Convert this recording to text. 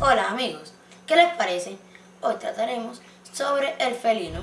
Hola amigos, ¿qué les parece? Hoy trataremos sobre el felino.